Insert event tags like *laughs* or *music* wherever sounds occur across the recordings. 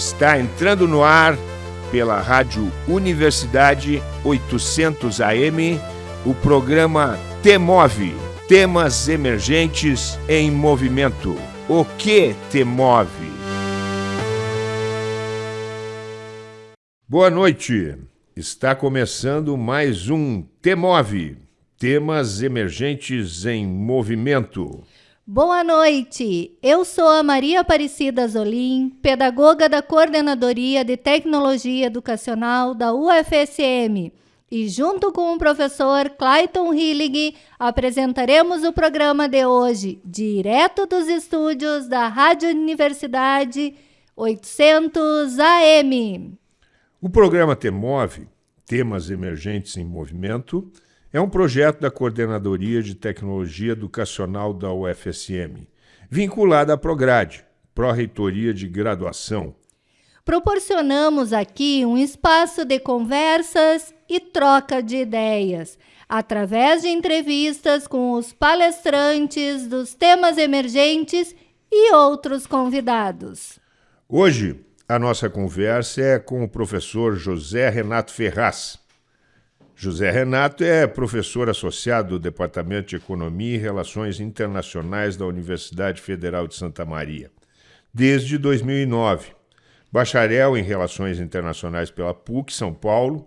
Está entrando no ar pela Rádio Universidade 800 AM o programa Temove Temas Emergentes em Movimento. O que te move? Boa noite. Está começando mais um Temove Temas Emergentes em Movimento. Boa noite! Eu sou a Maria Aparecida Zolim, pedagoga da Coordenadoria de Tecnologia Educacional da UFSM. E junto com o professor Clayton Hillig, apresentaremos o programa de hoje, direto dos estúdios da Rádio Universidade 800 AM. O programa Temove, Temas Emergentes em Movimento, é um projeto da Coordenadoria de Tecnologia Educacional da UFSM, vinculada à Prograde, Pró-Reitoria de Graduação. Proporcionamos aqui um espaço de conversas e troca de ideias, através de entrevistas com os palestrantes dos temas emergentes e outros convidados. Hoje, a nossa conversa é com o professor José Renato Ferraz José Renato é professor associado do Departamento de Economia e Relações Internacionais da Universidade Federal de Santa Maria, desde 2009. Bacharel em Relações Internacionais pela PUC, São Paulo,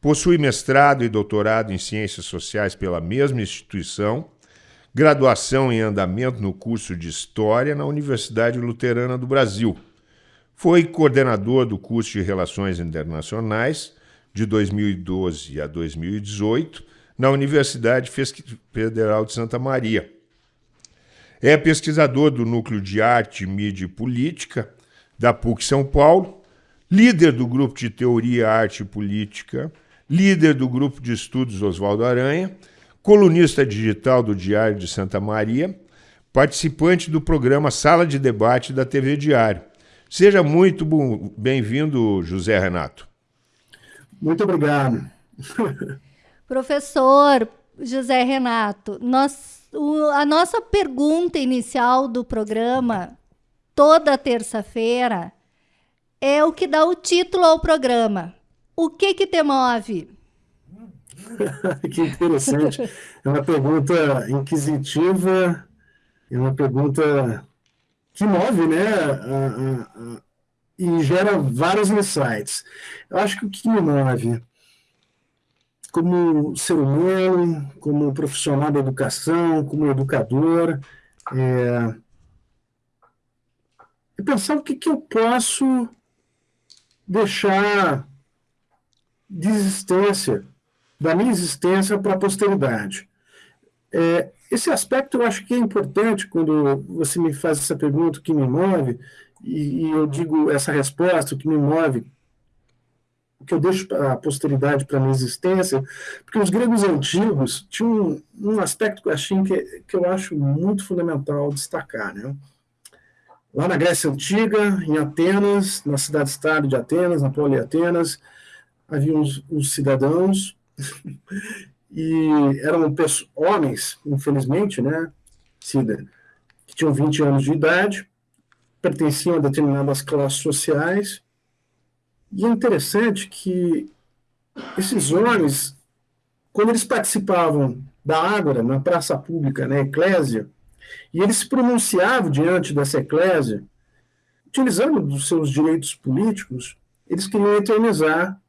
possui mestrado e doutorado em Ciências Sociais pela mesma instituição, graduação em andamento no curso de História na Universidade Luterana do Brasil. Foi coordenador do curso de Relações Internacionais de 2012 a 2018 na Universidade Federal de Santa Maria. É pesquisador do Núcleo de Arte, Mídia e Política da PUC São Paulo, líder do Grupo de Teoria, Arte e Política, líder do Grupo de Estudos Oswaldo Aranha, colunista digital do Diário de Santa Maria, participante do programa Sala de Debate da TV Diário. Seja muito bem-vindo, José Renato. Muito obrigado. Professor José Renato, nós, o, a nossa pergunta inicial do programa, toda terça-feira, é o que dá o título ao programa. O que que te move? *laughs* que interessante. É uma pergunta inquisitiva, é uma pergunta que move, né? A, a, e gera vários insights. Eu acho que o que me move, como ser humano, como profissional da educação, como educador, é, é pensar o que, que eu posso deixar de existência, da minha existência para a posteridade. É, esse aspecto eu acho que é importante quando você me faz essa pergunta, o que me move, e, e eu digo essa resposta, o que me move, o que eu deixo para a posteridade, para a minha existência, porque os gregos antigos tinham um, um aspecto que eu, achei que, que eu acho muito fundamental destacar. Né? Lá na Grécia Antiga, em Atenas, na cidade-estado de Atenas, na Poli Atenas, havia uns, uns cidadãos *laughs* e eram homens, infelizmente, né, Cida, que tinham 20 anos de idade, pertenciam a determinadas classes sociais. E é interessante que esses homens, quando eles participavam da Ágora, na praça pública, na eclésia, e eles se pronunciavam diante dessa eclésia, utilizando dos seus direitos políticos, eles queriam eternizar,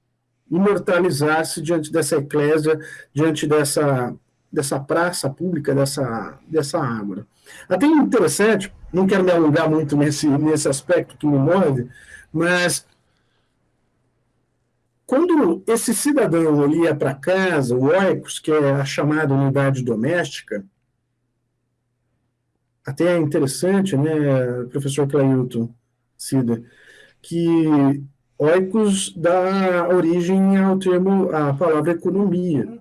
imortalizar-se diante dessa eclésia, diante dessa, dessa praça pública, dessa, dessa Ágora. Até interessante, não quero me alongar muito nesse, nesse aspecto que me move, mas quando esse cidadão ia para casa, o oikos, que é a chamada unidade doméstica, até é interessante, né, professor Clailton, Cida, que oikos dá origem ao termo, à palavra economia.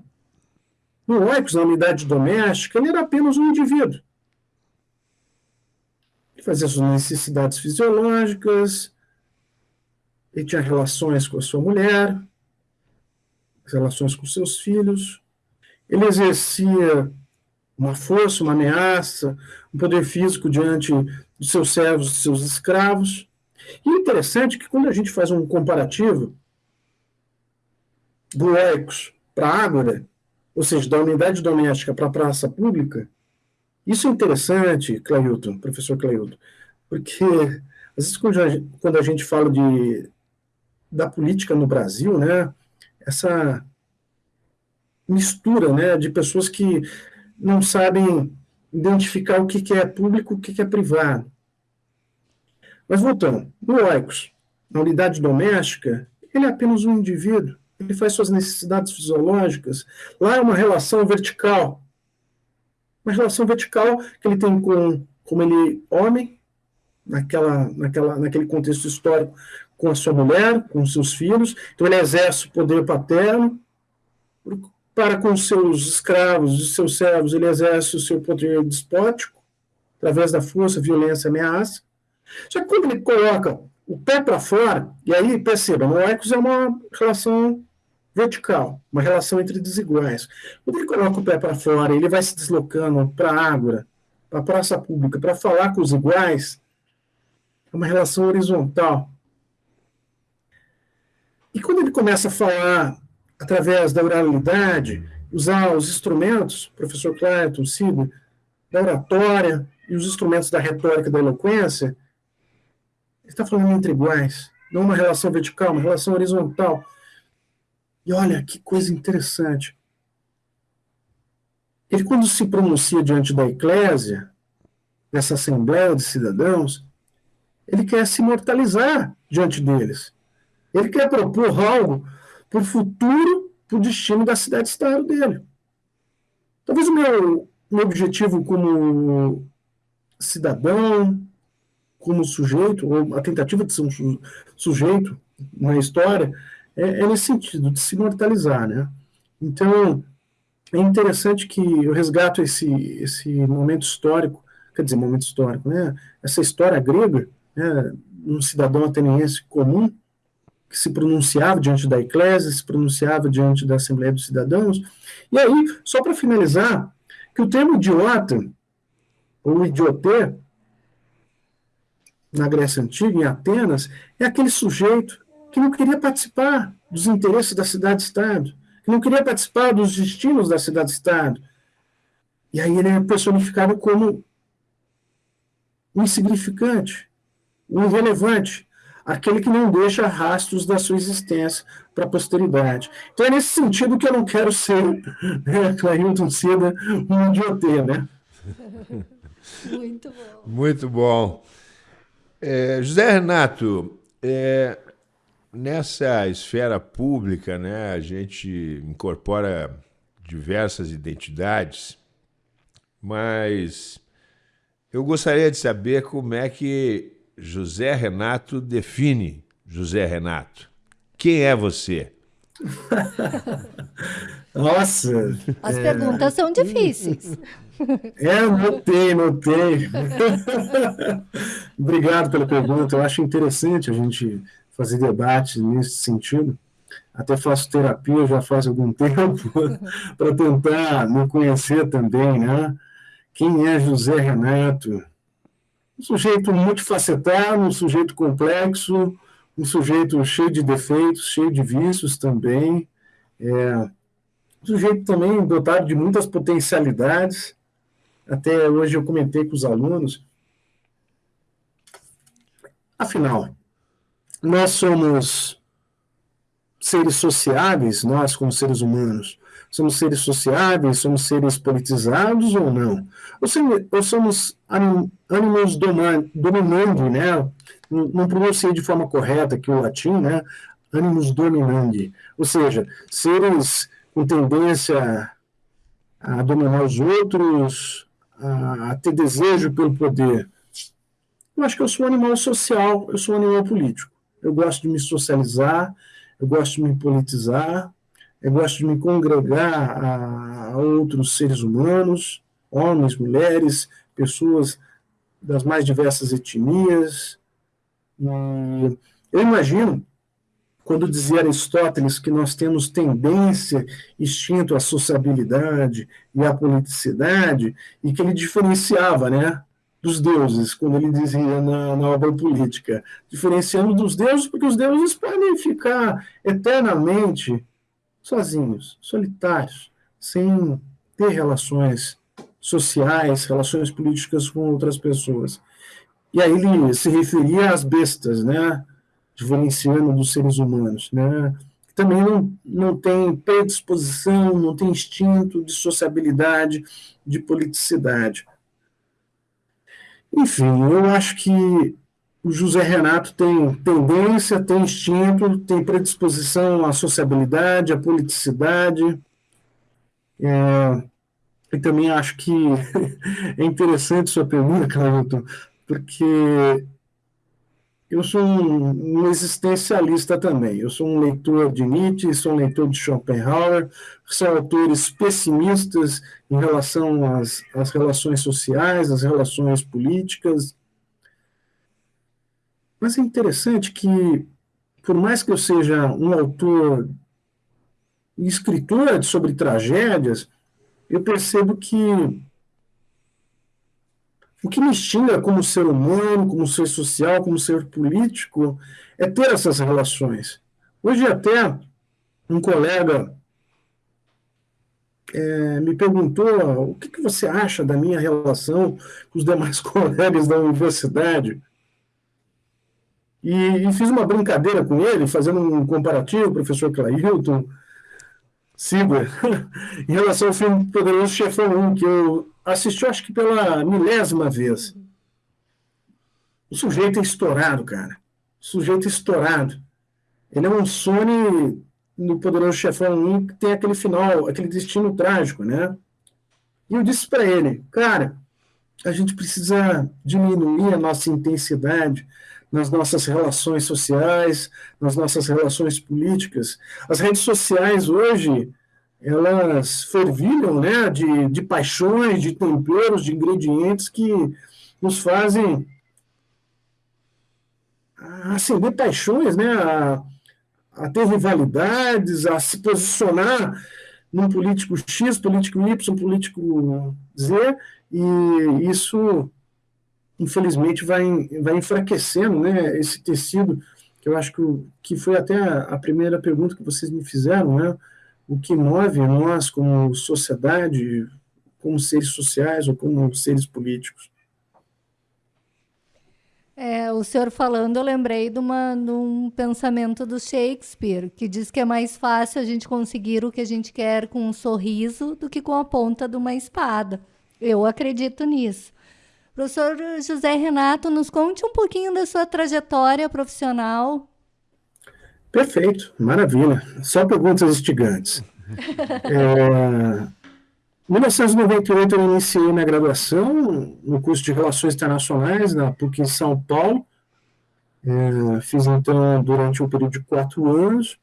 No oikos, na unidade doméstica, ele era apenas um indivíduo fazia suas necessidades fisiológicas, ele tinha relações com a sua mulher, relações com seus filhos, ele exercia uma força, uma ameaça, um poder físico diante dos seus servos, dos seus escravos, E é interessante que quando a gente faz um comparativo do Oicos para a Ágora, ou seja, da unidade doméstica para a praça pública, isso é interessante, Clailton, professor Clailton, porque às vezes quando a, quando a gente fala de, da política no Brasil, né, essa mistura né, de pessoas que não sabem identificar o que, que é público e o que, que é privado. Mas voltando, no Oikos, na unidade doméstica, ele é apenas um indivíduo, ele faz suas necessidades fisiológicas. Lá é uma relação vertical. Uma relação vertical que ele tem com como ele homem, naquela, naquela, naquele contexto histórico, com a sua mulher, com seus filhos. Então ele exerce o poder paterno. Para com seus escravos e seus servos, ele exerce o seu poder despótico, através da força, violência, ameaça. Só que quando ele coloca o pé para fora, e aí perceba, no Ecos é uma relação vertical, uma relação entre desiguais. Quando ele coloca o pé para fora, ele vai se deslocando para a Ágora, para a praça pública, para falar com os iguais, é uma relação horizontal. E quando ele começa a falar através da oralidade, usar os instrumentos, professor Clayton, Cida, da oratória e os instrumentos da retórica da eloquência, ele está falando entre iguais, não uma relação vertical, uma relação horizontal. E olha que coisa interessante. Ele, quando se pronuncia diante da eclésia, dessa assembleia de cidadãos, ele quer se imortalizar diante deles. Ele quer propor algo para o futuro, para o destino da cidade-estado dele. Talvez o meu, meu objetivo como cidadão, como sujeito, ou a tentativa de ser um sujeito na história, é, é nesse sentido, de se imortalizar, né? Então, é interessante que eu resgato esse, esse momento histórico, quer dizer, momento histórico, né? Essa história grega, né? um cidadão ateniense comum, que se pronunciava diante da eclésia, se pronunciava diante da Assembleia dos Cidadãos. E aí, só para finalizar, que o termo idiota, ou idioté, na Grécia Antiga, em Atenas, é aquele sujeito que não queria participar dos interesses da cidade-estado, que não queria participar dos destinos da cidade-estado. E aí ele é personificado como um insignificante, um irrelevante, aquele que não deixa rastros da sua existência para a posteridade. Então é nesse sentido que eu não quero ser, né, Clailton Cida, um idiotê, né? *laughs* Muito bom. Muito bom. É, José Renato, é, Nessa esfera pública, né, a gente incorpora diversas identidades, mas eu gostaria de saber como é que José Renato define José Renato. Quem é você? *laughs* Nossa! As é... perguntas são difíceis. *laughs* É, notei, notei. *laughs* Obrigado pela pergunta. Eu acho interessante a gente fazer debate nesse sentido. Até faço terapia já faz algum *laughs* tempo para tentar me conhecer também, né? Quem é José Renato? Um sujeito multifacetado, um sujeito complexo, um sujeito cheio de defeitos, cheio de vícios também. É, um sujeito também dotado de muitas potencialidades. Até hoje eu comentei com os alunos. Afinal, nós somos seres sociáveis, nós como seres humanos, somos seres sociáveis, somos seres politizados ou não? Ou, somos ânimos dominandi, né? Não pronunciei de forma correta aqui o latim, né? Animus dominandi, ou seja, seres com tendência a dominar os outros, a, a ter desejo pelo poder. Eu acho que eu sou um animal social, eu sou um animal político eu gosto de me socializar, eu gosto de me politizar, eu gosto de me congregar a, outros seres humanos, homens, mulheres, pessoas das mais diversas etnias. E eu imagino, quando dizia Aristóteles que nós temos tendência, instinto à sociabilidade e à politicidade, e que ele diferenciava, né? Dos deuses, quando ele dizia na, na, obra política, diferenciando dos deuses, porque os deuses podem ficar eternamente sozinhos, solitários, sem ter relações sociais, relações políticas com outras pessoas. E aí ele se referia às bestas, né, diferenciando dos seres humanos, né, também não, não tem predisposição, não tem instinto de sociabilidade, de politicidade. Enfim, eu acho que o José Renato tem tendência, tem instinto, tem predisposição à sociabilidade, à politicidade. É, e também acho que *laughs* é interessante sua pergunta, Cláudio, porque eu sou um, um, existencialista também. Eu sou um leitor de Nietzsche, sou um leitor de Schopenhauer, são autores pessimistas em relação às, às relações sociais, às relações políticas. Mas é interessante que, por mais que eu seja um autor e escritor sobre tragédias, eu percebo que o que me extinga como ser humano, como ser social, como ser político, é ter essas relações. Hoje até um colega é, me perguntou o que, que, você acha da minha relação com os demais *laughs* colegas da universidade. E, e fiz uma brincadeira com ele, fazendo um comparativo, professor Clailton, Sigler, *laughs* em relação ao filme Poderoso Chefão 1, que eu assisti, acho que pela milésima vez. O sujeito é estourado, cara. O sujeito é estourado. Ele é um Sony no Poderoso Chefão 1 que tem aquele final, aquele destino trágico, né? E eu disse para ele, cara, a gente precisa diminuir a nossa intensidade, nas nossas relações sociais, nas nossas relações políticas. As redes sociais hoje, elas fervilham né, de, de paixões, de temperos, de ingredientes que nos fazem acender paixões, né, a, a ter rivalidades, a se posicionar num político X, político Y, político Z, e isso infelizmente, vai, vai enfraquecendo né, esse tecido, que eu acho que, que foi até a, primeira pergunta que vocês me fizeram, né? o que move nós como sociedade, como seres sociais ou como seres políticos. É, o senhor falando, eu lembrei de, uma, de um pensamento do Shakespeare, que diz que é mais fácil a gente conseguir o que a gente quer com um sorriso do que com a ponta de uma espada. Eu acredito nisso. Professor José Renato, nos conte um pouquinho da sua trajetória profissional. Perfeito, maravilha. Só perguntas instigantes. *laughs* é, em 1998 eu iniciei na graduação no curso de Relações Internacionais na PUC em São Paulo. É, fiz então durante um período de quatro anos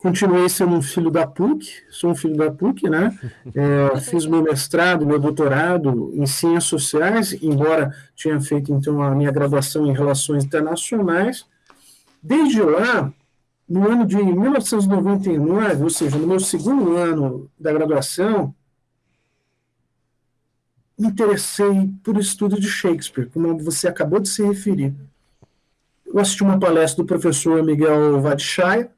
continuei sendo um filho da PUC, sou um filho da PUC, né? É, fiz meu mestrado, meu doutorado em ciências sociais, embora tinha feito então a minha graduação em relações internacionais. Desde lá, no ano de 1999, ou seja, no meu segundo ano da graduação, me interessei por estudo de Shakespeare, como você acabou de se referir. Eu assisti uma palestra do professor Miguel Vadshaya,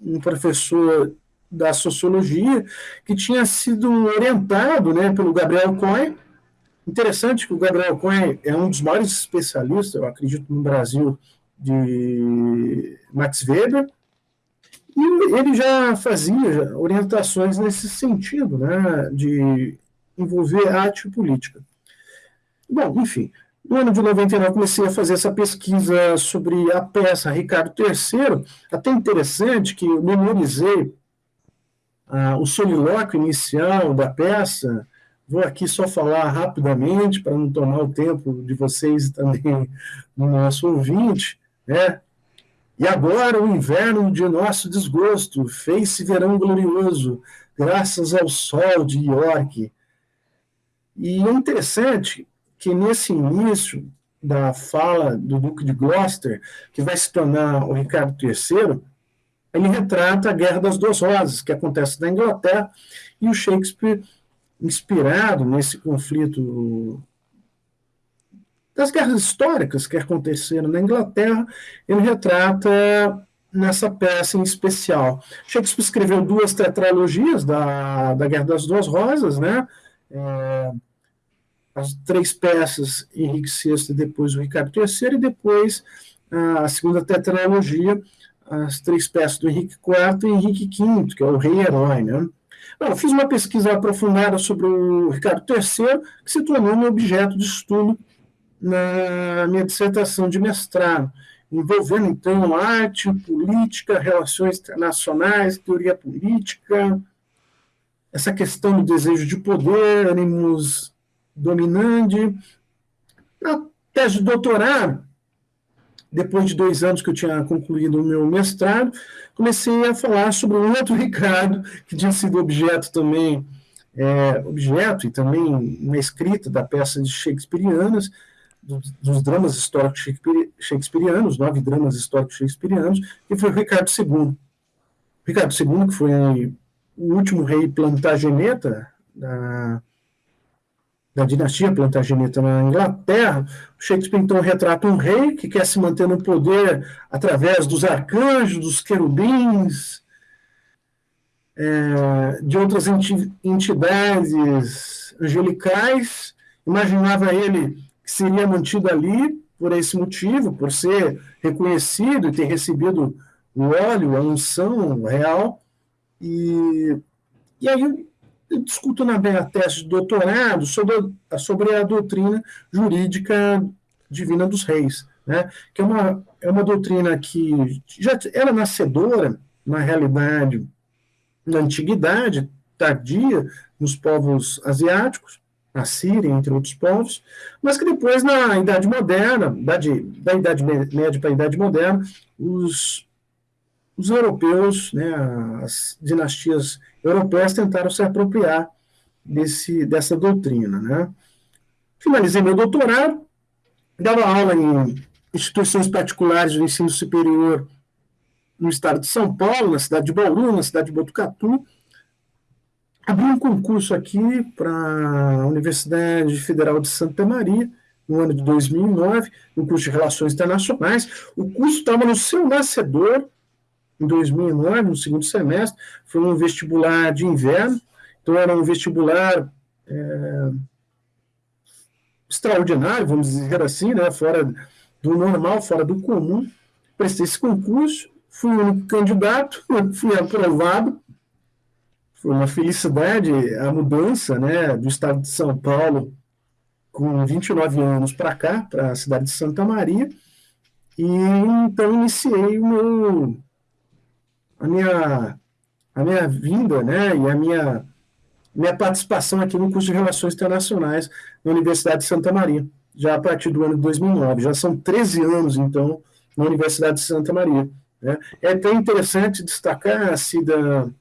um professor da sociologia que tinha sido orientado né, pelo Gabriel Cohen. Interessante que o Gabriel Cohen é um dos maiores especialistas, eu acredito, no Brasil, de Max Weber, e ele já fazia orientações nesse sentido, né, de envolver arte e política. Bom, enfim, no ano de 99, comecei a fazer essa pesquisa sobre a peça Ricardo III. Até interessante que eu memorizei ah, o solilóquio inicial da peça. Vou aqui só falar rapidamente, para não tomar o tempo de vocês e também do nosso ouvinte. Né? E agora o inverno de nosso desgosto fez-se verão glorioso, graças ao sol de York. E é interessante que nesse início da fala do Duque de Gloucester, que vai se tornar o Ricardo III, ele retrata a Guerra das Duas Rosas, que acontece na Inglaterra, e o Shakespeare, inspirado nesse conflito das guerras históricas que aconteceram na Inglaterra, ele retrata nessa peça em especial. Shakespeare escreveu duas tetralogias da, da Guerra das Duas Rosas, né? É, as três peças, Henrique VI depois o Ricardo III, e depois a segunda tetralogia, as três peças do Henrique IV e Henrique V, que é o rei-herói, né? Fiz uma pesquisa aprofundada sobre o Ricardo III, que se tornou meu objeto de estudo na minha dissertação de mestrado, envolvendo, então, arte, política, relações internacionais, teoria política, essa questão do desejo de poder, ânimos dominante. Na tese de doutorado, depois de dois anos que eu tinha concluído o meu mestrado, comecei a falar sobre um outro *laughs* Ricardo, que tinha sido objeto também, é, objeto e também uma escrita da peça de Shakespeareanas, dos, dos dramas históricos shakespearianos, nove dramas históricos shakespearianos, que foi o Ricardo II. Ricardo II, que foi o último rei plantageneta da, da dinastia Plantageneta na Inglaterra, Shakespeare então retrata um rei que quer se manter no poder através dos arcanjos, dos querubins, é, de outras entidades angelicais. Imaginava ele que seria mantido ali por esse motivo, por ser reconhecido e ter recebido o óleo, a unção real. E, e aí discuto na minha tese de doutorado sobre a, sobre a doutrina jurídica divina dos reis, né? que é uma, é uma doutrina que já era nascedora, na realidade, na antiguidade, tardia, nos povos asiáticos, na Síria, entre outros povos, mas que depois, na Idade Moderna, da Idade Média para a Idade Moderna, os, os europeus, né, as dinastias europeias tentaram se apropriar desse, dessa doutrina. Né? Finalizei meu doutorado, dava aula em instituições particulares do ensino superior no estado de São Paulo, na cidade de Bauru, na cidade de Botucatu. Abri um concurso aqui para a Universidade Federal de Santa Maria, no ano de 2009, no curso de Relações Internacionais. O curso estava no seu nascedor, em 2009, no segundo semestre, foi um vestibular de inverno, então era um vestibular é, extraordinário, vamos dizer assim, né, fora do normal, fora do comum. Prestei esse concurso, fui o único candidato, *laughs* fui aprovado. Foi uma felicidade a mudança né, do estado de São Paulo com 29 anos para cá, para a cidade de Santa Maria. E então iniciei o meu a minha, a minha vinda né, e a minha, minha participação aqui no curso de Relações Internacionais na Universidade de Santa Maria, já a partir do ano de 2009. Já são 13 anos, então, na Universidade de Santa Maria. Né. É até interessante destacar Cida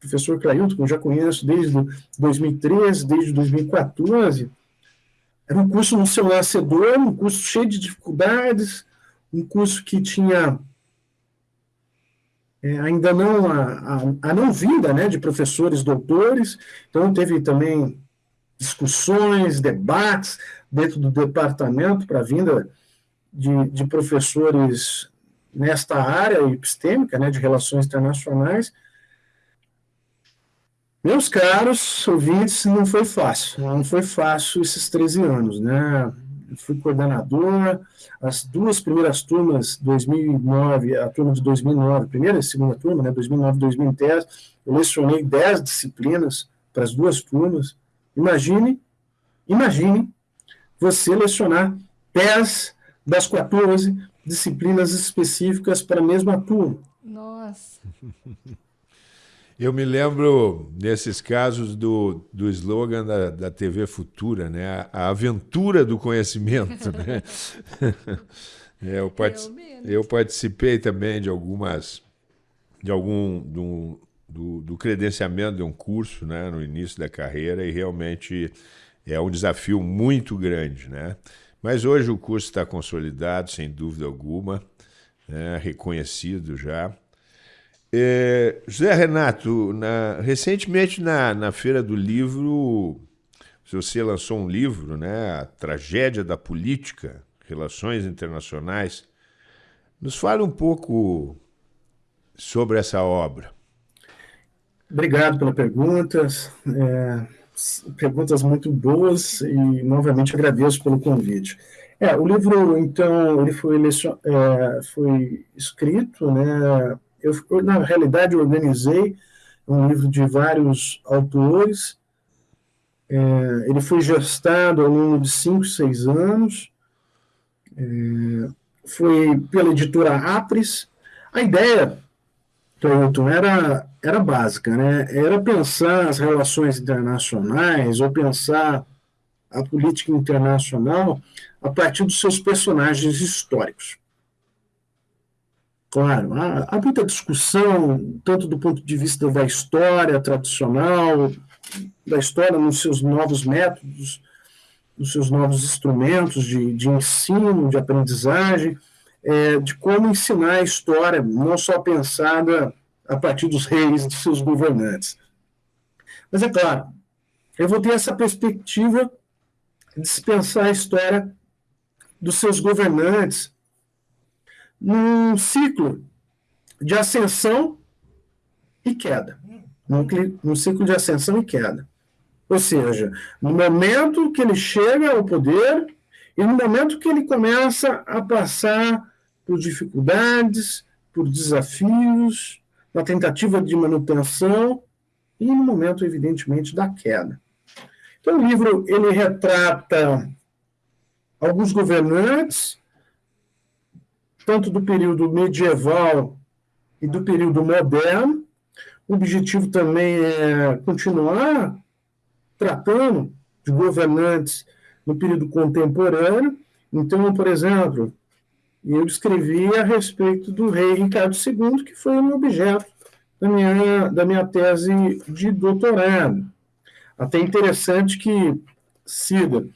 professor Clailton, que eu já conheço desde 2013, desde 2014, era um curso no seu nascedor, um curso cheio de dificuldades, um curso que tinha é, ainda não a, a, a, não vinda né, de professores doutores, então teve também discussões, debates dentro do departamento para a vinda de, de, professores nesta área epistêmica, né, de relações internacionais. Meus caros ouvintes, não foi fácil, não foi fácil esses 13 anos, né? Fui coordenador, as duas primeiras turmas, 2009, a turma de 2009, primeira e segunda turma, né, 2009 2010, eu lecionei 10 disciplinas para as duas turmas. Imagine, imagine você lecionar 10 das 14 disciplinas específicas para a mesma turma. Nossa. *laughs* Eu me lembro, nesses casos, do, do slogan da, da TV Futura, né? a, a aventura do conhecimento. Né? *laughs* é, eu, eu participei também de algumas, de algum, do, do, do, credenciamento de um curso né? no início da carreira e realmente é um desafio muito grande. Né? Mas hoje o curso está consolidado, sem dúvida alguma, né? reconhecido já. É, José Renato, na, recentemente na, na Feira do Livro, você lançou um livro, né, A Tragédia da Política, Relações Internacionais. Nos fale um pouco sobre essa obra. Obrigado pelas perguntas. É, perguntas muito boas e, novamente, agradeço pelo convite. É, o livro, então, ele foi, é, foi escrito, né, eu, na realidade, organizei um livro de vários autores, é, ele foi gestado ao longo de cinco, seis anos, é, foi pela editora Apres. A ideia, Cleuton, era, era básica, né? era pensar as relações internacionais ou pensar a política internacional a partir dos seus personagens históricos. Claro, há, há muita discussão, tanto do ponto de vista da história tradicional, da história nos seus novos métodos, nos seus novos instrumentos de, de ensino, de aprendizagem, é, de como ensinar a história, não só pensada a partir dos reis e de seus governantes. Mas é claro, eu vou ter essa perspectiva de se pensar a história dos seus governantes num ciclo de ascensão e queda. Num, num ciclo de ascensão e queda. Ou seja, no momento que ele chega ao poder e no momento que ele começa a passar por dificuldades, por desafios, na tentativa de manutenção e no momento, evidentemente, da queda. Então, o livro ele retrata alguns governantes, tanto do período medieval e do período moderno. O objetivo também é continuar tratando de governantes no período contemporâneo. Então, por exemplo, eu escrevi a respeito do rei Ricardo II, que foi um objeto da minha, da minha tese de doutorado. Até interessante que, Cida,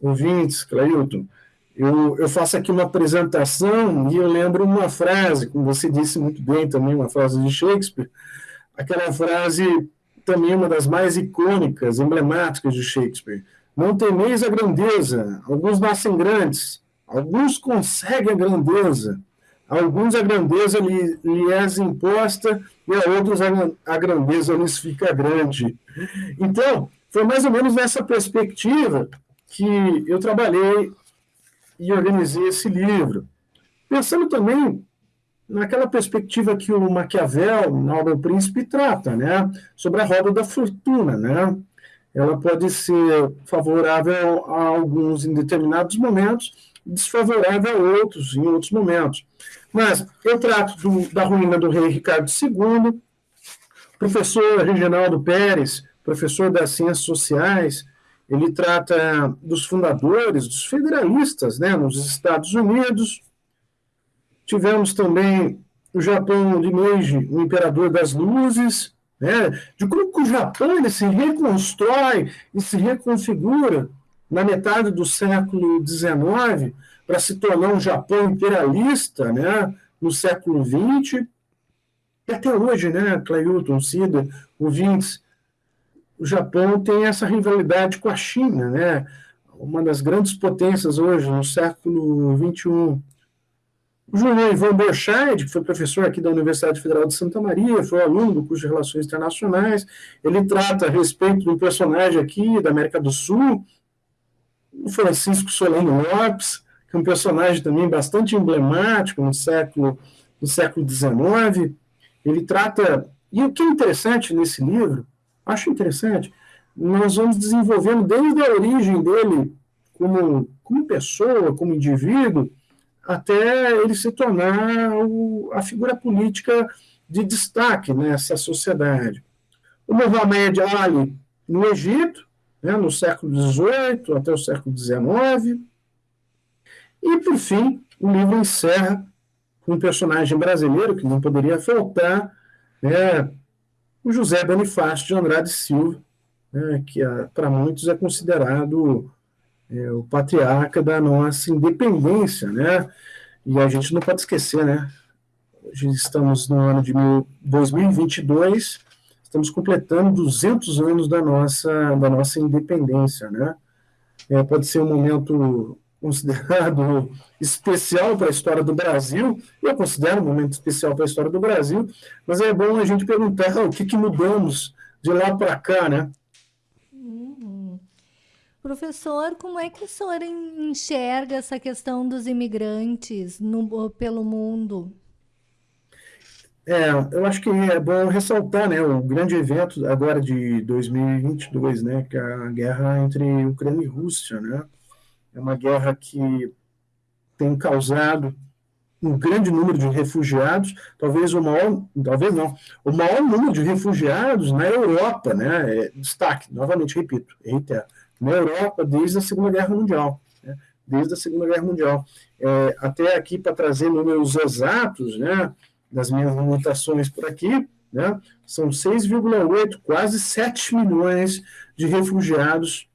ouvintes, Clailton, eu, eu faço aqui uma apresentação e eu lembro uma frase, como você disse muito bem também, uma frase de Shakespeare, aquela frase também uma das mais icônicas, emblemáticas de Shakespeare. Não temeis a grandeza, alguns nascem grandes, alguns conseguem a grandeza, alguns a grandeza lhe, lhe é imposta e a outros a, a grandeza lhes fica grande. Então, foi mais ou menos nessa perspectiva que eu trabalhei e organizei esse livro. Pensando também naquela perspectiva que o Maquiavel, na obra O Príncipe, trata, né? sobre a roda da fortuna. Né? Ela pode ser favorável a alguns em determinados momentos, desfavorável a outros em outros momentos. Mas eu trato do, da ruína do rei Ricardo II, professor Reginaldo Pérez, professor das ciências sociais, ele trata dos fundadores, dos federalistas, né, nos Estados Unidos. Tivemos também o Japão de Meiji, o imperador das luzes, né, de como o Japão ele se reconstrói e se reconfigura na metade do século XIX para se tornar um Japão imperialista né, no século XX. E até hoje, né, Clayton, Cida, ouvintes, o Japão tem essa rivalidade com a China, né? uma das grandes potências hoje, no século XXI. O João Ivan Borchardt, que foi professor aqui da Universidade Federal de Santa Maria, foi aluno do curso de Relações Internacionais, ele trata a respeito de um personagem aqui da América do Sul, o Francisco Solano Lopes, que é um personagem também bastante emblemático no século, no século XIX. Ele trata... E o que é interessante nesse livro acho interessante. Nós vamos desenvolvendo desde a origem dele como, como pessoa, como indivíduo, até ele se tornar o, a figura política de destaque nessa sociedade. O Muhammad Ali no Egito, né, no século XVIII até o século XIX. E, por fim, o livro encerra com um personagem brasileiro que não poderia faltar, né, o José Bonifácio de Andrade Silva, né, que para muitos é considerado é, o patriarca da nossa independência, né? E a gente não pode esquecer, né? Hoje estamos no ano de 2022, estamos completando 200 anos da nossa, da nossa independência, né? É, pode ser um momento considerado *laughs* especial para a história do Brasil, eu considero um momento especial para a história do Brasil, mas é bom a gente perguntar o que, que mudamos de lá para cá, né? Uhum. Professor, como é que o senhor enxerga essa questão dos imigrantes no, pelo mundo? É, eu acho que é bom ressaltar, né, o grande evento agora de 2022, né, que é a guerra entre Ucrânia e Rússia, né, é uma guerra que tem causado um grande número de refugiados, talvez o maior, talvez não, o maior número de refugiados na Europa, né? É, destaque, novamente repito, reitero, na Europa desde a Segunda Guerra Mundial, né? desde a Segunda Guerra Mundial. É, até aqui para trazer números exatos, né? Das minhas anotações por aqui, né? São 6,8, quase 7 milhões de refugiados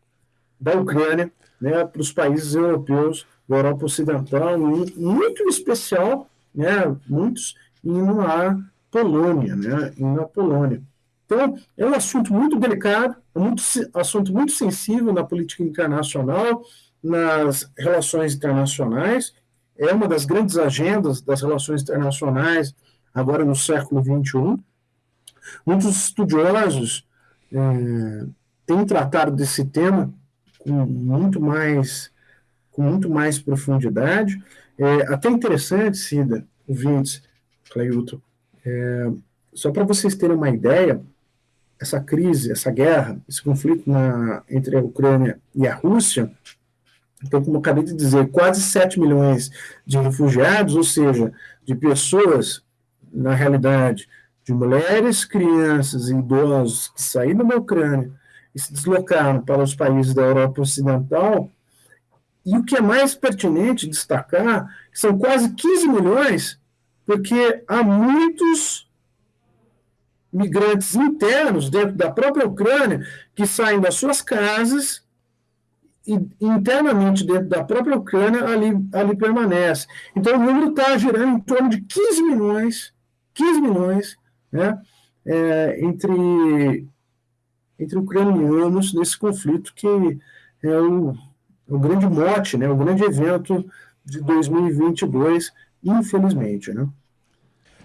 da Ucrânia né, para os países europeus, da Europa Ocidental, muito em especial, né, muitos indo à Polônia, né, indo à Polônia. Então, é um assunto muito delicado, é um assunto muito sensível na política internacional, nas relações internacionais, é uma das grandes agendas das relações internacionais agora no século XXI. Muitos estudiosos é, têm tratado desse tema com muito mais, com muito mais profundidade. É até interessante, Cida, ouvintes, Cleilton, é, só para vocês terem uma ideia, essa crise, essa guerra, esse conflito na, entre a Ucrânia e a Rússia, então, como eu acabei de dizer, quase 7 milhões de refugiados, ou seja, de pessoas, na realidade, de mulheres, crianças e idosos que saíram da Ucrânia e se deslocaram para os países da Europa Ocidental. E o que é mais pertinente destacar são quase 15 milhões, porque há muitos migrantes internos dentro da própria Ucrânia que saem das suas casas e internamente dentro da própria Ucrânia ali, ali permanece. Então o número está girando em torno de 15 milhões, 15 milhões, né, é, entre entre ucranianos nesse conflito que é o, o grande mote, né, o grande evento de 2022, infelizmente. Né?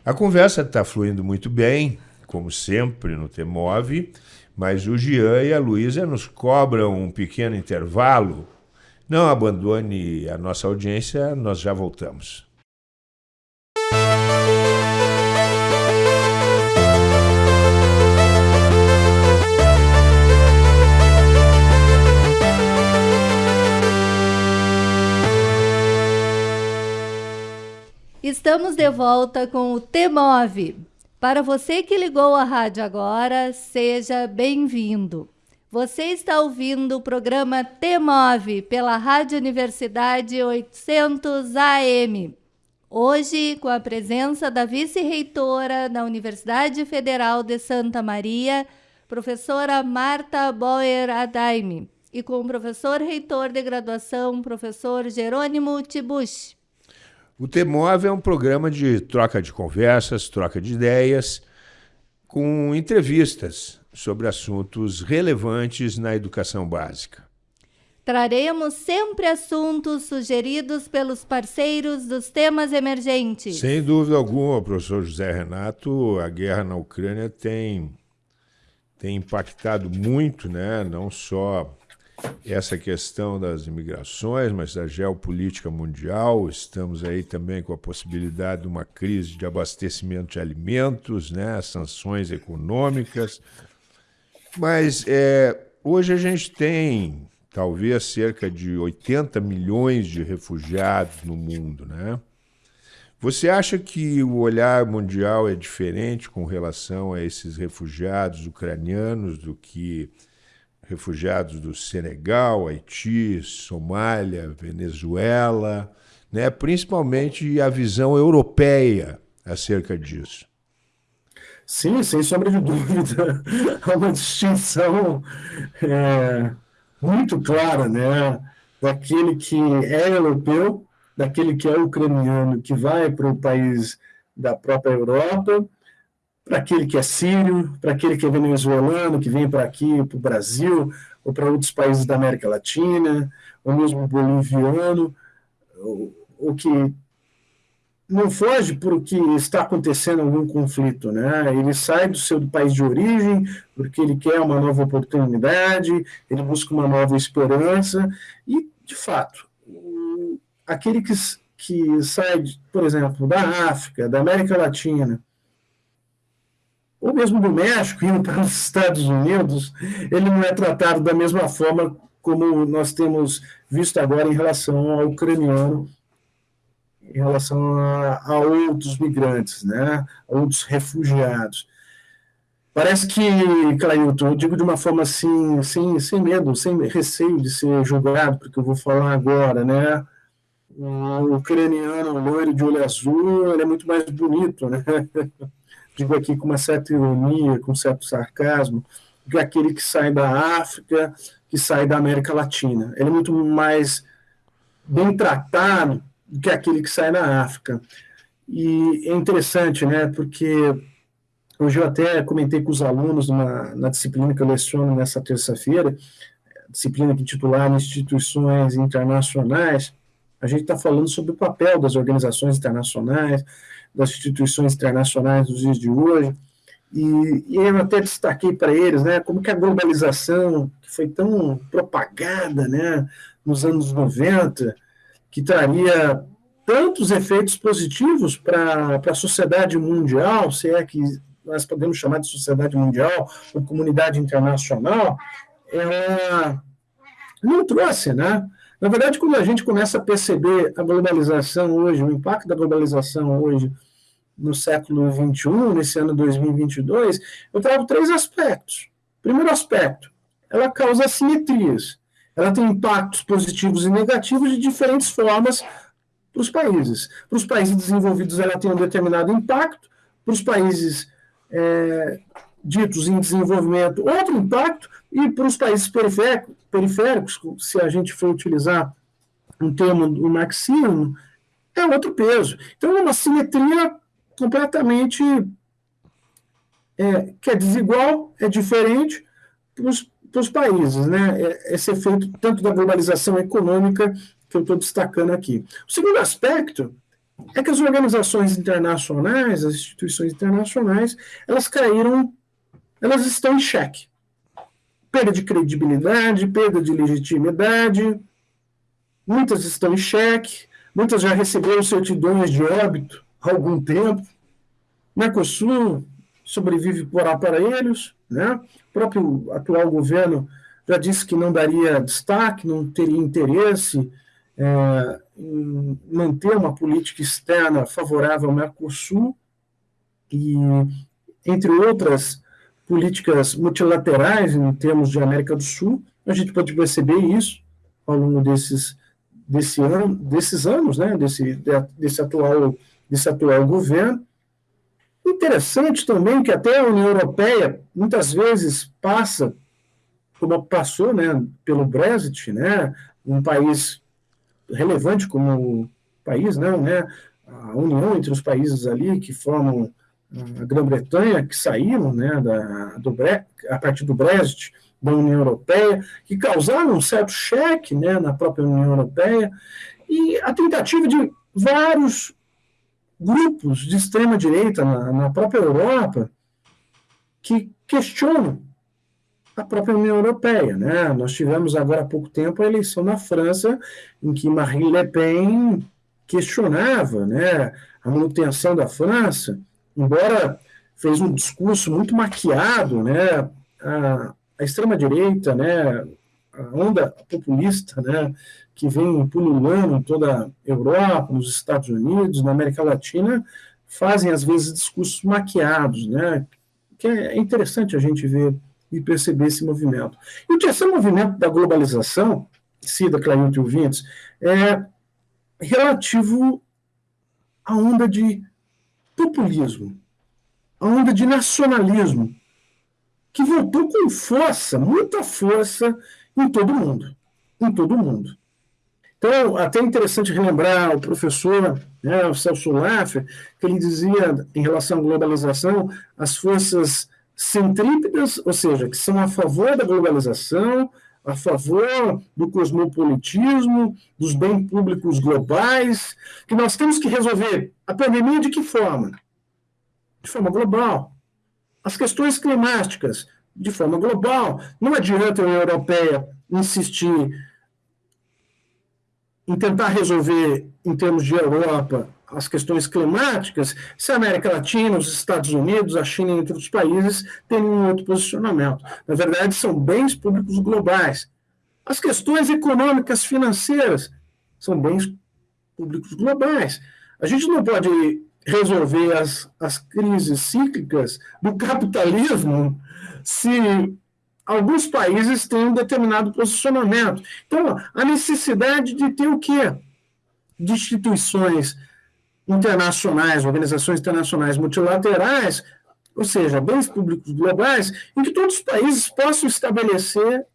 A conversa está fluindo muito bem, como sempre no Temove, mas o Jean e a Luísa nos cobram um pequeno intervalo. Não abandone a nossa audiência, nós já voltamos. Estamos de volta com o T-Move. Para você que ligou a rádio agora, seja bem-vindo. Você está ouvindo o programa T-Move pela Rádio Universidade 800 AM. Hoje, com a presença da vice-reitora da Universidade Federal de Santa Maria, professora Marta Boer Adaime, e com o professor reitor de graduação, professor Jerônimo Tibush. O Temov é um programa de troca de conversas, troca de ideias, com entrevistas sobre assuntos relevantes na educação básica. Traremos sempre assuntos sugeridos pelos parceiros dos temas emergentes. Sem dúvida alguma, professor José Renato, a guerra na Ucrânia tem, tem impactado muito, né? não só essa questão das imigrações, mas da geopolítica mundial. Estamos aí também com a possibilidade de uma crise de abastecimento de alimentos, né? sanções econômicas. Mas é, hoje a gente tem talvez cerca de 80 milhões de refugiados no mundo. Né? Você acha que o olhar mundial é diferente com relação a esses refugiados ucranianos do que refugiados do Senegal, Haiti, Somália, Venezuela, né? principalmente a visão europeia acerca disso. Sim, sem sombra de dúvida. Há *laughs* uma distinção é, muito clara né? daquele que é europeu, daquele que é ucraniano, que vai para o país da própria Europa, para aquele que é sírio, para aquele que é venezuelano, que vem para aqui, para o Brasil, ou para outros países da América Latina, ou mesmo boliviano, ou, que não foge porque está acontecendo algum conflito, né? Ele sai do seu país de origem porque ele quer uma nova oportunidade, ele busca uma nova esperança e, de fato, aquele que, que sai, por exemplo, da África, da América Latina, ou mesmo do México, indo para os Estados Unidos, ele não é tratado da mesma forma como nós temos visto agora em relação ao ucraniano em relação a, a outros migrantes, né, a outros refugiados. Parece que, Clailton, eu digo de uma forma assim, sem, sem medo, sem receio de ser julgado, porque eu vou falar agora, né? O ucraniano loiro de olho azul, ele é muito mais bonito, né? *laughs* Digo aqui com uma certa ironia, com um certo sarcasmo, que aquele que sai da África, que sai da América Latina. Ele é muito mais bem tratado do que aquele que sai na África. E é interessante, né, porque hoje eu até comentei com os alunos numa, na disciplina que eu leciono nessa terça-feira, disciplina que titular Instituições Internacionais, a gente está falando sobre o papel das organizações internacionais, das instituições internacionais nos dias de hoje, e, e eu até destaquei para eles, né, como que a globalização, que foi tão propagada, né, nos anos 90, que traria tantos efeitos positivos para a sociedade mundial, se é que nós podemos chamar de sociedade mundial ou comunidade internacional, ela não trouxe, né? Na verdade, quando a gente começa a perceber a globalização hoje, o impacto da globalização hoje no século XXI, nesse ano 2022, eu trago três aspectos. Primeiro aspecto, ela causa assimetrias ela tem impactos positivos e negativos de diferentes formas para os países. Para os países desenvolvidos, ela tem um determinado impacto, para os países é, ditos em desenvolvimento, outro impacto, e para os países periféricos, periféricos, se a gente for utilizar um termo do marxismo, é outro peso. Então, é uma simetria completamente é, que é desigual, é diferente para os países, né? É, esse efeito tanto da globalização econômica que eu estou destacando aqui. O segundo aspecto é que as organizações internacionais, as instituições internacionais, elas caíram, elas estão em xeque. Perda de credibilidade, perda de legitimidade, muitas estão em xeque, muitas já receberam certidões de óbito há algum tempo. Mercosul sobrevive por aparelhos, né? O próprio atual governo já disse que não daria destaque, não teria interesse é, em manter uma política externa favorável ao Mercosul e, entre outras políticas multilaterais em termos de América do Sul, a gente pode perceber isso ao longo desses, desse ano, desses anos, né, desse, desse, atual, desse atual governo, Interessante também que até a União Europeia muitas vezes passa, como passou né, pelo Brexit, né, um país relevante como país, não, né, a união entre os países ali que formam a Grã-Bretanha, que saíram né, da, do, a partir do Brexit da União Europeia, que causaram um certo cheque né, na própria União Europeia, e a tentativa de vários grupos de extrema-direita na, na própria Europa que questionam a própria União Europeia. Né? Nós tivemos agora há pouco tempo a eleição na França, em que Marine Le Pen questionava né, a manutenção da França, embora fez um discurso muito maquiado, né, a, a extrema-direita, né, onda populista, né, que vem pululando em toda a Europa, nos Estados Unidos, na América Latina, fazem às vezes discursos maquiados, né? Que é interessante a gente ver e perceber esse movimento. E o terceiro movimento da globalização, Cida, Clailton e ouvintes, é relativo à onda de populismo, à onda de nacionalismo, que voltou com força, muita força, em todo mundo. Em todo mundo. Então, até interessante relembrar o professor né, o Celso Laffer, que ele dizia, em relação à globalização, as forças centrípedas, ou seja, que são a favor da globalização, a favor do cosmopolitismo, dos bens públicos globais, que nós temos que resolver a pandemia de que forma? De forma global. As questões climáticas, de forma global. Não adianta a União Europeia insistir em tentar resolver, em termos de Europa, as questões climáticas, se a América Latina, os Estados Unidos, a China e outros países têm um outro posicionamento. Na verdade, são bens públicos globais. As questões econômicas, financeiras, são bens públicos globais. A gente não pode resolver as, as crises cíclicas do capitalismo se alguns países têm um determinado posicionamento. Então, a necessidade de ter o quê? De instituições internacionais, organizações internacionais multilaterais, ou seja, bens públicos globais, em que todos os países possam estabelecer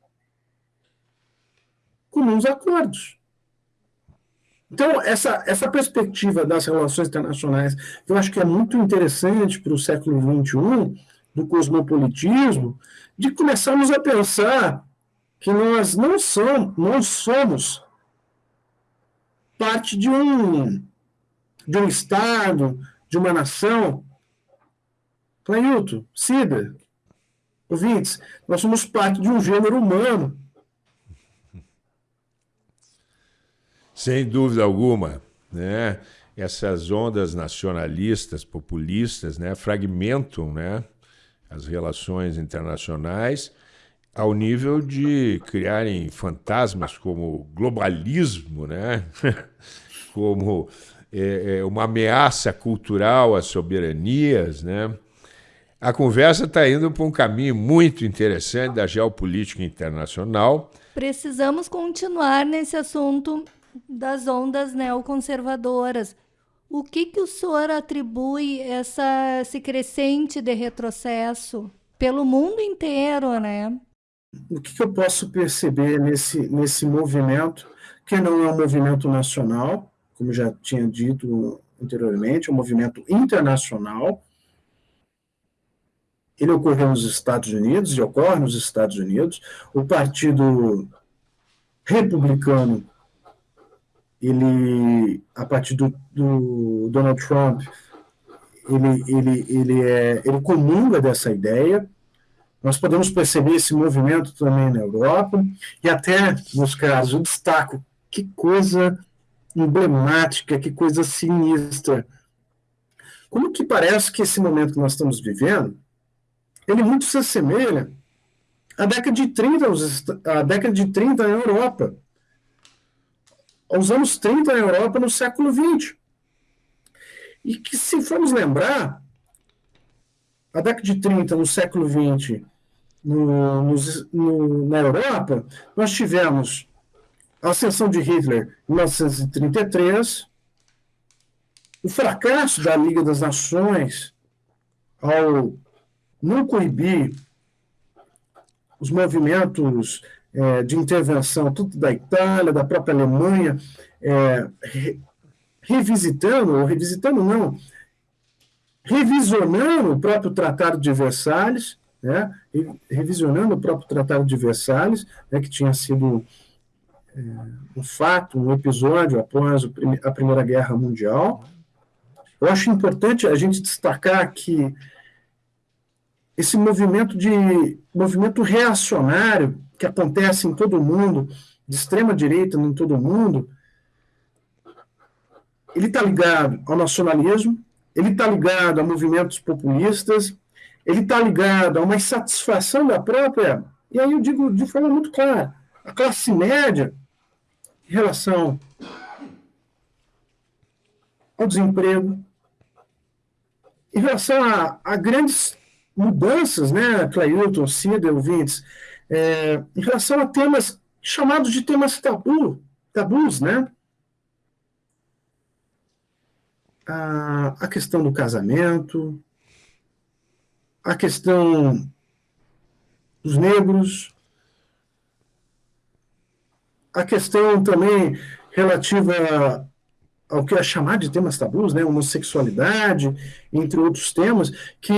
comuns acordos. Então, essa, essa perspectiva das relações internacionais, eu acho que é muito interessante para o século XXI, do cosmopolitismo, de começarmos a pensar que nós não somos, não somos parte de um, de um Estado, de uma nação. Clailton, Cida, ouvintes, nós somos parte de um gênero humano. Sem dúvida alguma, né? Essas ondas nacionalistas, populistas, né, fragmentam, né, as relações internacionais ao nível de criarem fantasmas como globalismo, né? *laughs* como é, é, uma ameaça cultural às soberanias. Né? A conversa está indo para um caminho muito interessante da geopolítica internacional. Precisamos continuar nesse assunto das ondas neoconservadoras. O que, que o senhor atribui essa, esse crescente de retrocesso pelo mundo inteiro, né? O que, que eu posso perceber nesse, nesse movimento, que não é um movimento nacional, como já tinha dito anteriormente, é um movimento internacional. Ele ocorreu nos Estados Unidos e ocorre nos Estados Unidos. O Partido Republicano ele, a partir do, do Donald Trump, ele, ele, ele, é, ele comunga dessa ideia. Nós podemos perceber esse movimento também na Europa, e até, nos casos, eu destaco que coisa emblemática, que coisa sinistra. Como que parece que esse momento que nós estamos vivendo, ele muito se assemelha à década de 30, à década de 30 na Europa aos anos 30 na Europa no século XX. E que, se formos lembrar, a década de 30 no século XX, no, no, no, na Europa, nós tivemos a ascensão de Hitler em 1933, o fracasso da Liga das Nações ao não coibir os movimentos é, de intervenção, tudo da Itália, da própria Alemanha, é, re, revisitando, ou revisitando não, revisionando o próprio Tratado de Versalhes, né, revisionando o próprio Tratado de Versalhes, né, que tinha sido é, um fato, um episódio após a Primeira Guerra Mundial. Eu acho importante a gente destacar que esse movimento de movimento reacionário que acontece em todo mundo, de extrema direita em todo mundo, ele está ligado ao nacionalismo, ele está ligado a movimentos populistas, ele está ligado a uma insatisfação da própria, e aí eu digo de forma muito clara, a classe média em relação ao desemprego, em relação a, a grandes mudanças, né, Clailton, Cida, ouvintes, é, em relação a temas chamados de temas tabu, tabus, né? A, a questão do casamento, a questão dos negros, a questão também relativa ao que é chamado de temas tabus, né, homossexualidade, entre outros temas, que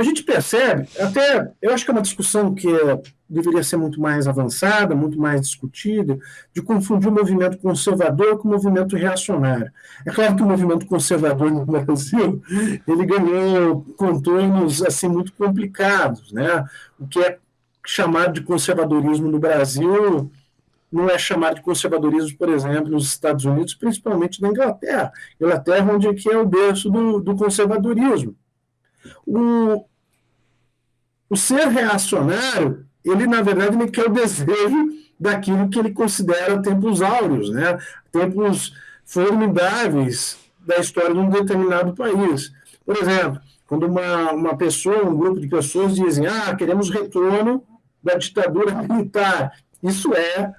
a gente percebe, até eu acho que é uma discussão que é, deveria ser muito mais avançada, muito mais discutida, de confundir o movimento conservador com o movimento reacionário. É claro que o movimento conservador no Brasil ele ganhou contornos assim muito complicados, né? O que é chamado de conservadorismo no Brasil não é chamado de conservadorismo, por exemplo, nos Estados Unidos, principalmente na Inglaterra. Inglaterra, onde é que é o berço do, do conservadorismo. O, o ser reacionário, ele, na verdade, ele quer o desejo daquilo que ele considera tempos áureos, né? tempos formidáveis da história de um determinado país. Por exemplo, quando uma, uma pessoa, um grupo de pessoas dizem, ah, queremos retorno da ditadura militar, isso é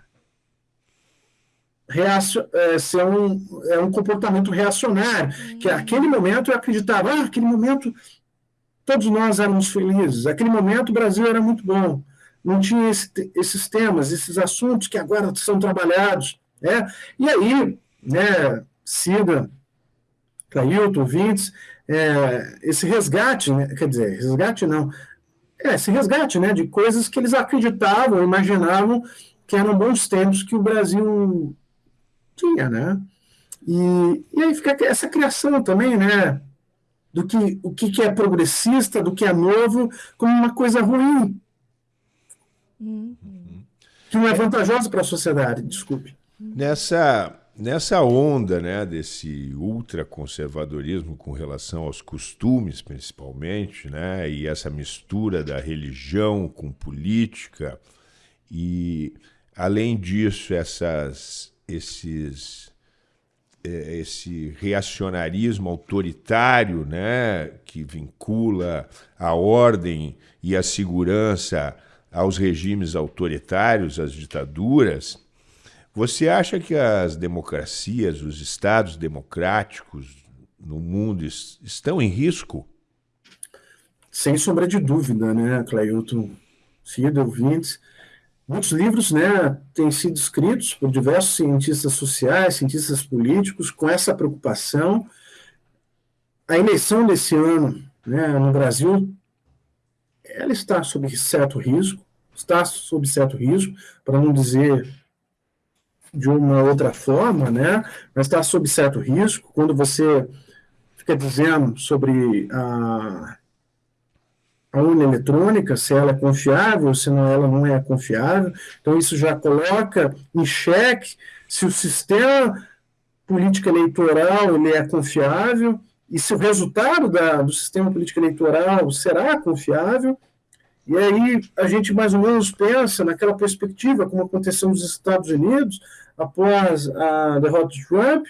reacio, é, ser um, é um comportamento reacionário, que aquele momento eu acreditava, ah, aquele momento todos nós éramos felizes, aquele momento o Brasil era muito bom, não tinha esse, esses temas, esses assuntos que agora são trabalhados, né? e aí, né, Cida, Clailton, Vintes, é, esse resgate, né, quer dizer, resgate não, é, esse resgate né, de coisas que eles acreditavam, imaginavam que eram bons tempos que o Brasil tinha, né? E, e aí fica essa criação também, né? Do que o que é progressista, do que é novo, como uma coisa ruim. Uhum. Que não é vantajosa para a sociedade, desculpe. Nessa, nessa onda né, desse ultraconservadorismo com relação aos costumes, principalmente, né, e essa mistura da religião com política, e além disso, essas esses esse reacionarismo autoritário, né, que vincula a ordem e a segurança aos regimes autoritários, às ditaduras, você acha que as democracias, os estados democráticos no mundo estão em risco? Sem sombra de dúvida, né, Cleilton, Cida, ouvintes. Muitos livros né, têm sido escritos por diversos cientistas sociais, cientistas políticos, com essa preocupação. A eleição desse ano né, no Brasil, ela está sob certo risco, está sob certo risco, para não dizer de uma outra forma, né, mas está sob certo risco. Quando você fica dizendo sobre a a urna eletrônica, se ela é confiável, se não, ela não é confiável. Então, isso já coloca em xeque se o sistema político eleitoral ele é confiável e se o resultado da, do sistema político eleitoral será confiável. E aí a gente mais ou menos pensa naquela perspectiva, como aconteceu nos Estados Unidos, após a derrota de Trump,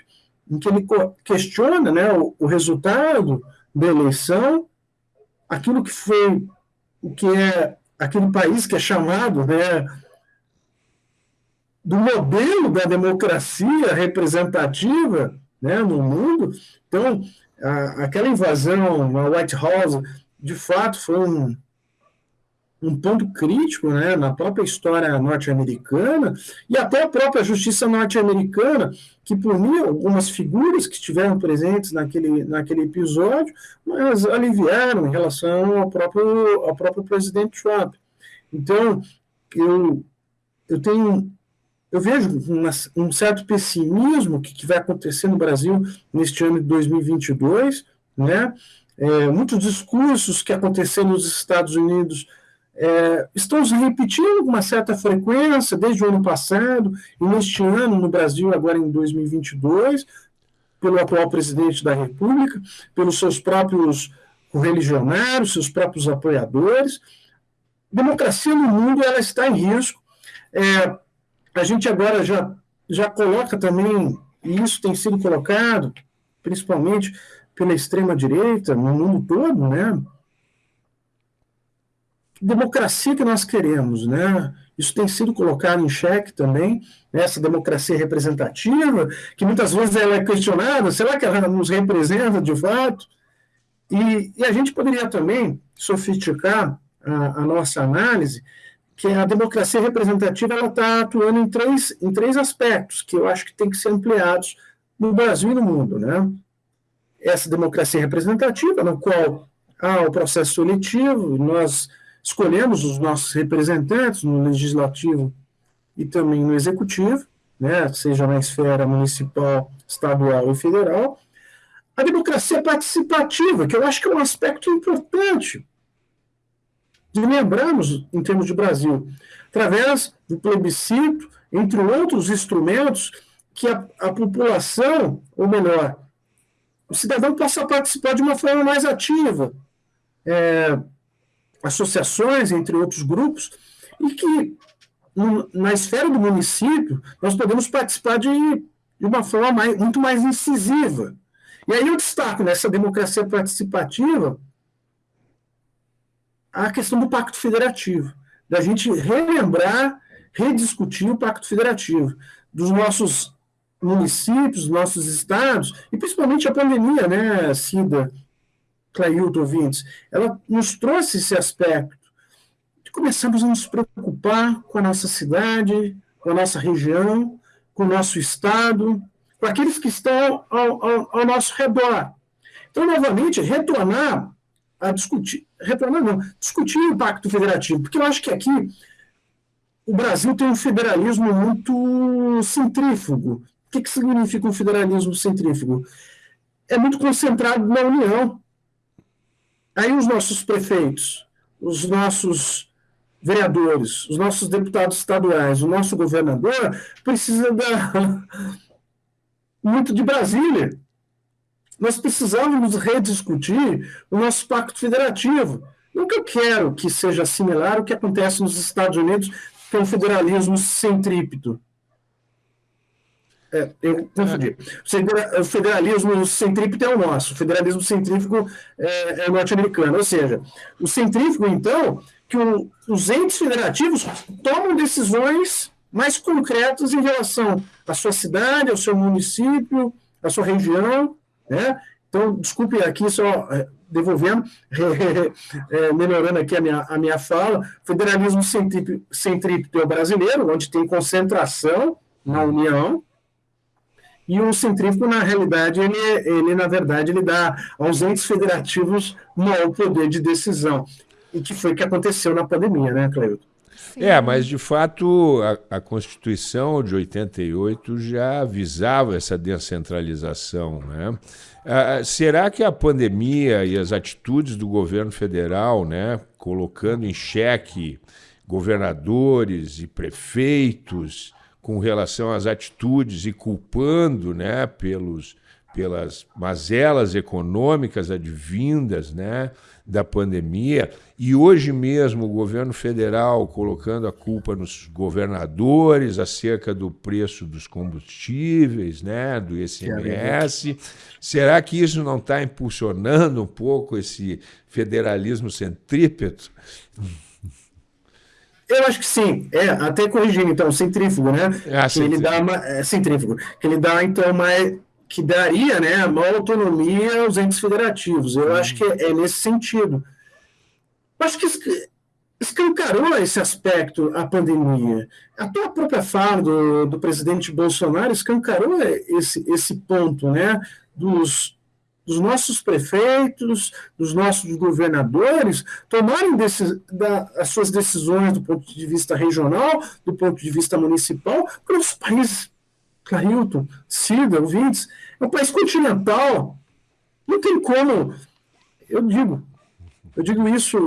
em que ele questiona né, o, o resultado da eleição aquilo que foi o que é aquele país que é chamado né, do modelo da democracia representativa né, no mundo. Então, a, aquela invasão na White House, de fato, foi um, um ponto crítico né, na própria história norte-americana e até a própria justiça norte-americana, que puniu algumas figuras que estiveram presentes naquele, naquele episódio, mas aliviaram em relação ao próprio, ao próprio presidente Trump. Então, eu, eu tenho eu vejo uma, um certo pessimismo que, que vai acontecer no Brasil neste ano de 2022, né? É, muitos discursos que aconteceram nos Estados Unidos é, estão se repetindo com uma certa frequência desde o ano passado e neste ano no Brasil, agora em 2022, pelo atual presidente da República, pelos seus próprios religionários, seus próprios apoiadores. Democracia no mundo ela está em risco. É, a gente agora já, já coloca também, e isso tem sido colocado, principalmente pela extrema-direita, no mundo todo, né? Democracia que nós queremos, né? Isso tem sido colocado em xeque também, né? essa democracia representativa, que muitas vezes ela é questionada, será que ela nos representa de fato? E, e a gente poderia também sofisticar a, a nossa análise, que a democracia representativa ela está atuando em três, em três aspectos que eu acho que tem que ser ampliados no Brasil e no mundo, né? Essa democracia representativa, no qual há o processo seletivo, nós escolhemos os nossos representantes no legislativo e também no executivo, né, seja na esfera municipal, estadual e federal. A democracia participativa, que eu acho que é um aspecto importante de lembrarmos em termos de Brasil, através do plebiscito, entre outros instrumentos, que a, a população, ou melhor, o cidadão possa participar de uma forma mais ativa, é, associações, entre outros grupos, e que no, na esfera do município nós podemos participar de, de uma forma mais, muito mais incisiva. E aí eu destaco nessa democracia participativa a questão do Pacto Federativo, da gente relembrar, rediscutir o Pacto Federativo, dos nossos municípios, nossos estados, e principalmente a pandemia, né, Cida, Clailton, ouvintes, ela nos trouxe esse aspecto de começarmos a nos preocupar com a nossa cidade, com a nossa região, com o nosso estado, com aqueles que estão ao, ao, ao nosso redor. Então, novamente, retornar a discutir, retornar não, discutir o Pacto Federativo, porque eu acho que aqui o Brasil tem um federalismo muito centrífugo. O que, que significa um federalismo centrífugo? É muito concentrado na União. Aí os nossos prefeitos, os nossos vereadores, os nossos deputados estaduais, o nosso governador precisa da muito de Brasília. Nós precisamos rediscutir o nosso pacto federativo. Eu quero que seja similar ao que acontece nos Estados Unidos, que é um federalismo centrípeto. É, eu confundi. O federalismo centrípeto é o nosso, o federalismo centrífugo é, é norte-americano. Ou seja, o centrífugo, então, que o, os entes federativos tomam decisões mais concretas em relação à sua cidade, ao seu município, à sua região. Né? Então, desculpe aqui só é, devolvendo, *laughs* é, melhorando aqui a minha, a minha fala, federalismo centrípeto é o brasileiro, onde tem concentração na União, e o centrífugo, na realidade, ele, ele na verdade, ele dá aos entes federativos maior poder de decisão. E que foi o que aconteceu na pandemia, né, Cleuto? É, mas de fato a, a, Constituição de 88 já avisava essa descentralização. Né? Ah, será que a pandemia e as atitudes do governo federal, né, colocando em xeque governadores e prefeitos, com relação às atitudes e culpando né, pelos, pelas mazelas econômicas advindas né, da pandemia, e hoje mesmo o governo federal colocando a culpa nos governadores acerca do preço dos combustíveis, né, do ICMS. Será que isso não está impulsionando um pouco esse federalismo centrípeto? Eu acho que sim, é, até corrigindo, então, centrífugo, né? É, que ele dá uma, é, centrífugo, que ele dá, então, uma, que daria, né, maior autonomia aos entes federativos. Eu acho que é, é nesse sentido. Acho que escancarou esse aspecto a pandemia. A tua própria fala do, do presidente Bolsonaro escancarou esse, esse ponto, né, dos dos nossos prefeitos, dos nossos governadores, tomarem da, as suas decisões do ponto de vista regional, do ponto de vista municipal, para os países, Clarilton, Cida, ouvintes, é um país continental. Não tem como, eu digo, eu digo isso,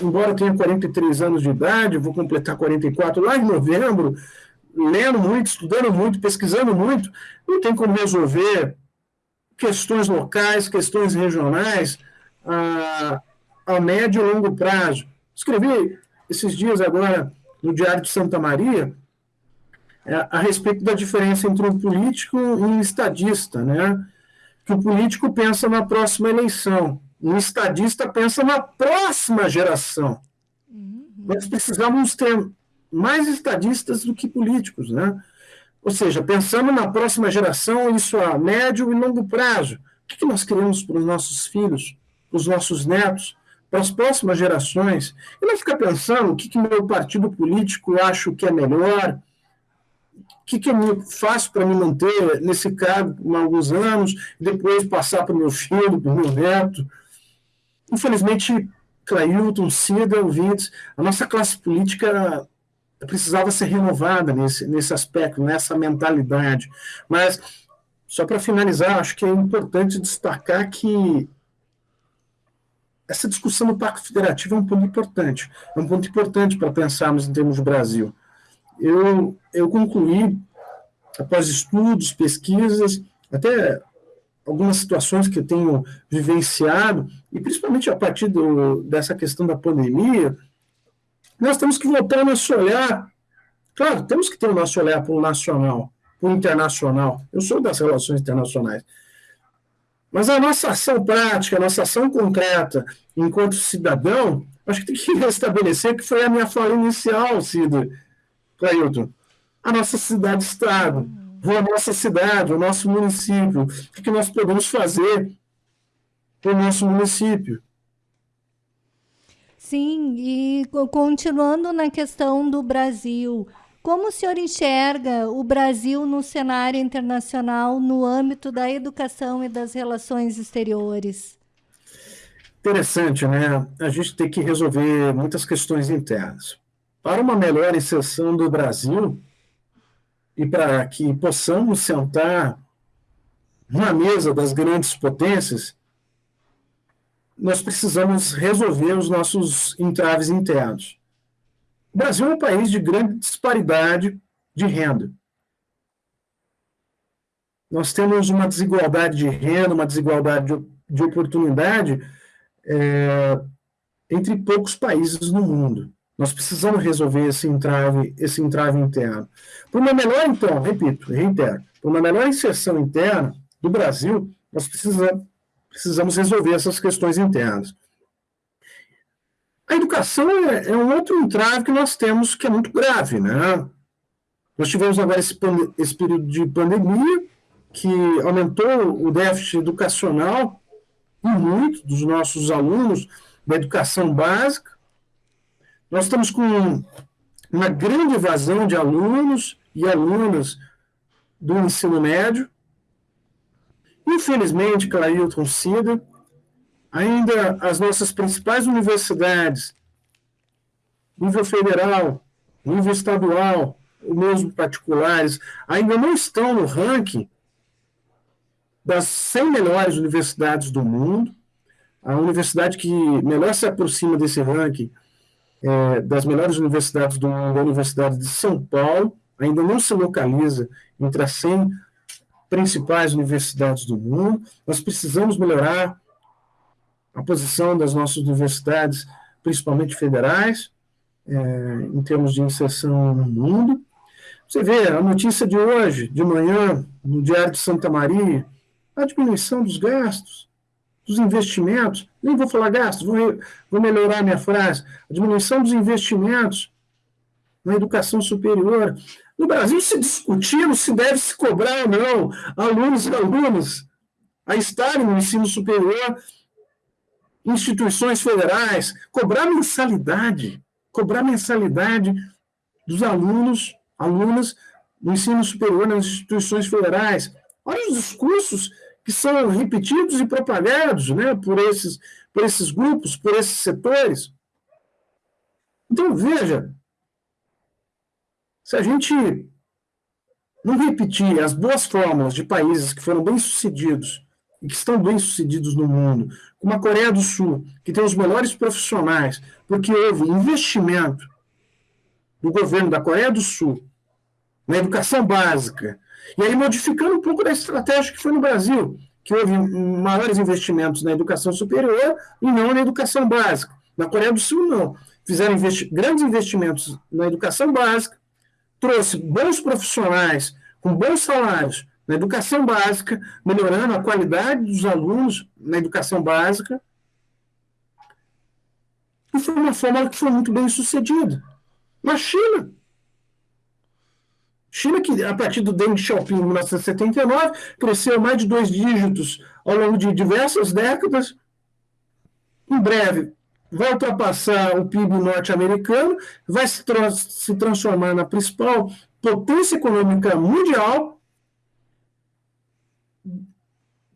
embora tenha 43 anos de idade, vou completar 44 lá em novembro, lendo muito, estudando muito, pesquisando muito, não tem como resolver questões locais, questões regionais, a, a médio e longo prazo. Escrevi esses dias agora no Diário de Santa Maria é, a respeito da diferença entre um político e um estadista, né? Que o político pensa na próxima eleição, um estadista pensa na próxima geração. Uhum. Nós precisamos ter mais estadistas do que políticos, né? Ou seja, pensando na próxima geração, isso a médio e longo prazo. O que nós queremos para os nossos filhos, para os nossos netos, para as próximas gerações, e não ficar pensando o que, que meu partido político acha que é melhor, o que, que eu faço para me manter nesse cargo por alguns anos, depois passar para o meu filho, para o meu neto. Infelizmente, Clailton, Cida, ouvintes, a nossa classe política precisava ser renovada nesse, nesse aspecto, nessa mentalidade. Mas, só para finalizar, acho que é importante destacar que essa discussão do Pacto Federativo é um ponto importante. É um ponto importante para pensarmos em termos de Brasil. Eu, eu concluí, após estudos, pesquisas, até algumas situações que eu tenho vivenciado, e principalmente a partir do, dessa questão da pandemia, nós temos que voltar o nosso olhar. Claro, temos que ter o nosso olhar para o nacional, para o internacional. Eu sou das relações internacionais. Mas a nossa ação prática, a nossa ação concreta, enquanto cidadão, acho que tem que *laughs* restabelecer, que foi a minha fala inicial, Cida, Clailton. A nossa cidade-estado, a nossa cidade, o nosso município. O que nós podemos fazer para o nosso município? Sim, e continuando na questão do Brasil, como o senhor enxerga o Brasil no cenário internacional no âmbito da educação e das relações exteriores? Interessante, né? A gente tem que resolver muitas questões internas. Para uma melhor inserção do Brasil e para que possamos sentar na mesa das grandes potências, nós precisamos resolver os nossos entraves internos. O Brasil é um país de grande disparidade de renda. Nós temos uma desigualdade de renda, uma desigualdade de, de oportunidade é, entre poucos países no mundo. Nós precisamos resolver esse entrave, esse entrave interno. Por uma melhor, então, repito, reitero, por uma melhor inserção interna do Brasil, nós precisamos, precisamos resolver essas questões internas. A educação é, é, um outro entrave que nós temos que é muito grave, né? Nós tivemos agora esse, esse período de pandemia que aumentou o déficit educacional e muito dos nossos alunos da educação básica. Nós estamos com uma grande evasão de alunos e alunas do ensino médio. Infelizmente, Clailton Cida, ainda as nossas principais universidades, nível federal, nível estadual, mesmo particulares, ainda não estão no ranking das 100 melhores universidades do mundo. A universidade que melhor se aproxima desse ranking é, das melhores universidades do mundo, a Universidade de São Paulo, ainda não se localiza entre as 100 principais universidades do mundo. Nós precisamos melhorar a posição das nossas universidades, principalmente federais, é, em termos de inserção no mundo. Você vê a notícia de hoje, de manhã, no Diário de Santa Maria, a diminuição dos gastos, dos investimentos, nem vou falar gastos, vou, vou melhorar minha frase, a diminuição dos investimentos na educação superior. No Brasil se discutindo se deve se cobrar ou não alunos e alunas a estarem no ensino superior, instituições federais, cobrar mensalidade, cobrar mensalidade dos alunos, alunas no ensino superior nas instituições federais. Olha os discursos que são repetidos e propagados né, por, esses, por esses grupos, por esses setores. Então, veja, se a gente não repetir as boas fórmulas de países que foram bem-sucedidos e que estão bem-sucedidos no mundo, como a Coreia do Sul, que tem os melhores profissionais, porque houve investimento do governo da Coreia do Sul na educação básica, e aí, modificando um pouco da estratégia que foi no Brasil, que houve maiores investimentos na educação superior e não na educação básica. Na Coreia do Sul, não. Fizeram investi grandes investimentos na educação básica, trouxe bons profissionais com bons salários na educação básica, melhorando a qualidade dos alunos na educação básica. E foi uma forma que foi muito bem sucedida. Na China, China, que a partir do Deng Xiaoping, em 1979, cresceu mais de dois dígitos ao longo de diversas décadas. Em breve, vai ultrapassar o PIB norte-americano, vai se, tra se transformar na principal potência econômica mundial,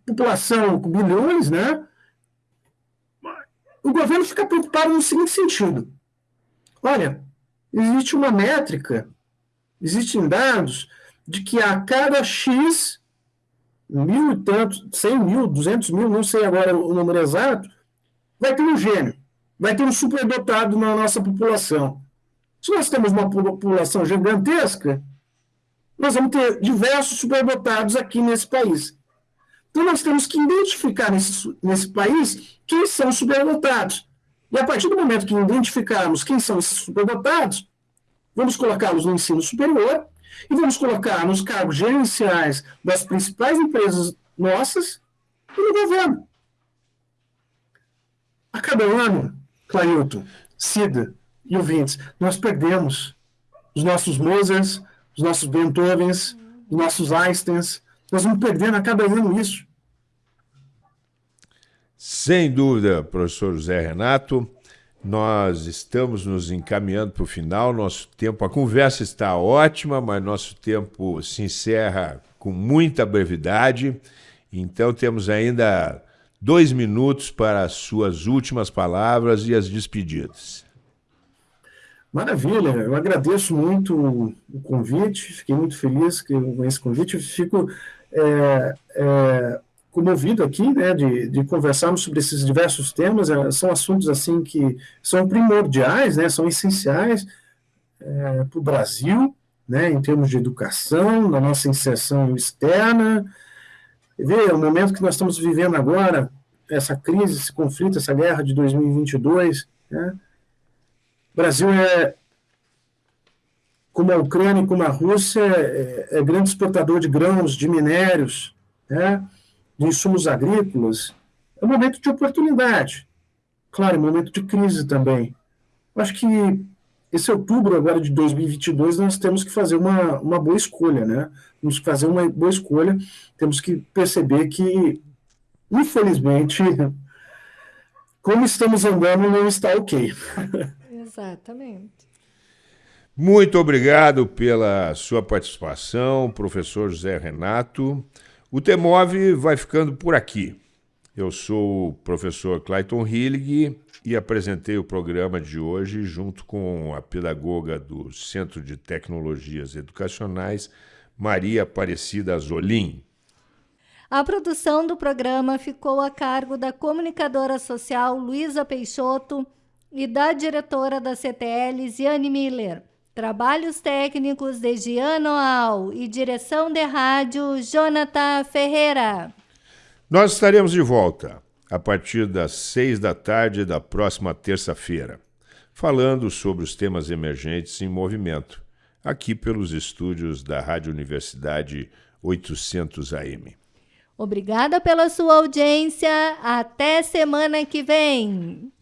população com bilhões, né? O governo fica preocupado no seguinte sentido: olha, existe uma métrica, existem dados de que a cada X, mil e tantos, cem mil, duzentos mil, não sei agora o número exato, vai ter um gênio, vai ter um superdotado na nossa população. Se nós temos uma população gigantesca, nós vamos ter diversos superdotados aqui nesse país. Então, nós temos que identificar nesse, nesse país quem são os superdotados. E a partir do momento que identificarmos quem são esses superdotados, vamos colocá-los no ensino superior e vamos colocar nos cargos gerenciais das principais empresas nossas e no governo. A cada ano, Clailton, Cida e ouvintes, nós perdemos os nossos Mozarts, os nossos Beethovens, os nossos Einsteins, nós vamos perdendo a cada ano isso. Sem dúvida, professor José Renato. Nós estamos nos encaminhando para o final. Nosso tempo, a conversa está ótima, mas nosso tempo se encerra com muita brevidade. Então temos ainda dois minutos para as suas últimas palavras e as despedidas. Maravilha, eu agradeço muito o convite, fiquei muito feliz com esse convite. Fico é, é, comovido aqui, né, de, de conversarmos sobre esses diversos temas. É, são assuntos assim que são primordiais, né, são essenciais é, para o Brasil, né, em termos de educação, da nossa inserção externa. Vê, o momento que nós estamos vivendo agora, essa crise, esse conflito, essa guerra de 2022, né, o Brasil é, como a Ucrânia e como a Rússia, é, é grande exportador de grãos, de minérios, né, de insumos agrícolas. É um momento de oportunidade. Claro, é um momento de crise também. Eu acho que esse outubro agora de 2022 nós temos que fazer uma, uma boa escolha, né? Temos que fazer uma boa escolha, temos que perceber que, infelizmente, *laughs* como estamos andando não está ok. *laughs* Exatamente. Muito obrigado pela sua participação, professor José Renato. O Temov vai ficando por aqui. Eu sou o professor Clayton Hillig e apresentei o programa de hoje junto com a pedagoga do Centro de Tecnologias Educacionais, Maria Aparecida Azolim. A produção do programa ficou a cargo da comunicadora social Luísa Peixoto e da diretora da CTL, Ziane Miller. Trabalhos técnicos de Giano Al e direção de rádio Jonathan Ferreira. Nós estaremos de volta a partir das seis da tarde da próxima terça-feira, falando sobre os temas emergentes em movimento, aqui pelos estúdios da Rádio Universidade 800 AM. Obrigada pela sua audiência. Até semana que vem.